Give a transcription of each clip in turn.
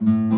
Thank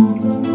Música